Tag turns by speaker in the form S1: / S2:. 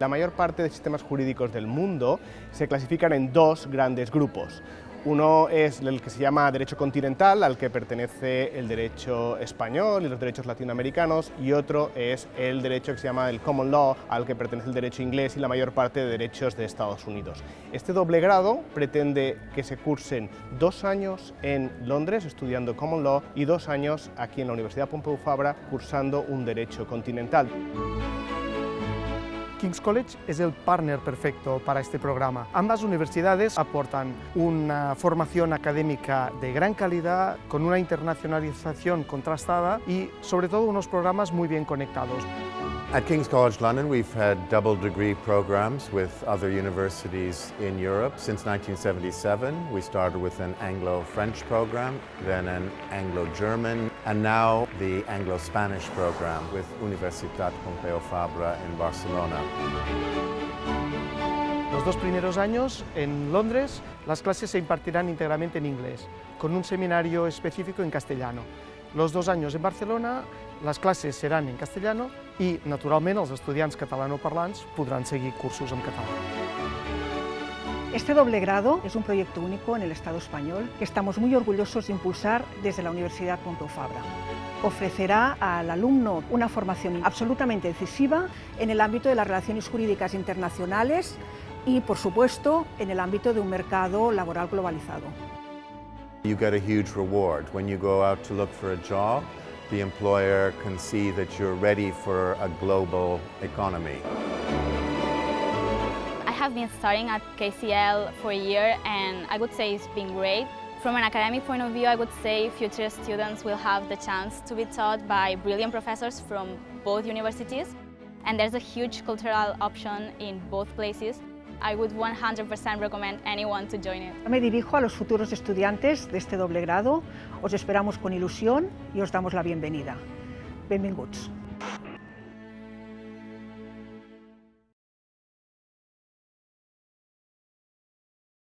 S1: La mayor parte de sistemas jurídicos del mundo se clasifican en dos grandes grupos. Uno es el que se llama derecho continental, al que pertenece el derecho español y los derechos latinoamericanos, y otro es el derecho que se llama el common law, al que pertenece el derecho inglés y la mayor parte de derechos de Estados Unidos. Este doble grado pretende que se cursen dos años en Londres estudiando common law y dos años aquí en la Universidad Pompeu Fabra cursando un derecho continental.
S2: King's College es el partner perfecto para este programa. Ambas universidades aportan una formación académica de gran calidad, con una internacionalización contrastada y sobre todo unos programas muy bien conectados.
S3: At King's College London, we've had double degree programs with other universities in Europe. Since 1977, we started with an Anglo-French program, then an Anglo-German, and now the Anglo-Spanish program with Universitat Pompeu Fabra in Barcelona.
S2: Los dos primeros años en Londres las clases se impartirán íntegramente en inglés, con un seminario específico en castellano. Los dos años en Barcelona les classes seran en castellano i, naturalment, els estudiants catalanoparlants podran seguir cursos en català.
S4: Este doble grado es un proyecto único en el Estado español que estamos muy orgullosos de impulsar desde la Universidad Pompeu Fabra. Ofrecerá al alumno una formación absolutamente decisiva en el ámbito de las relaciones jurídicas internacionales y, por supuesto, en el ámbito de un mercado laboral globalizado.
S3: You get a huge reward when you go out to look for a job. The employer can see that you're ready for a global economy.
S5: I have been studying at KCL for a year and I would say it's been great. From an academic point of view, I would say future students will have the chance to be taught by brilliant professors from both universities. And there's a huge cultural option in both places. I would 100% recommend anyone to join it.
S4: Me dirijo a los futuros estudiantes de este doble grado. Os esperamos con ilusión y os damos la bienvenida. Benvinguts.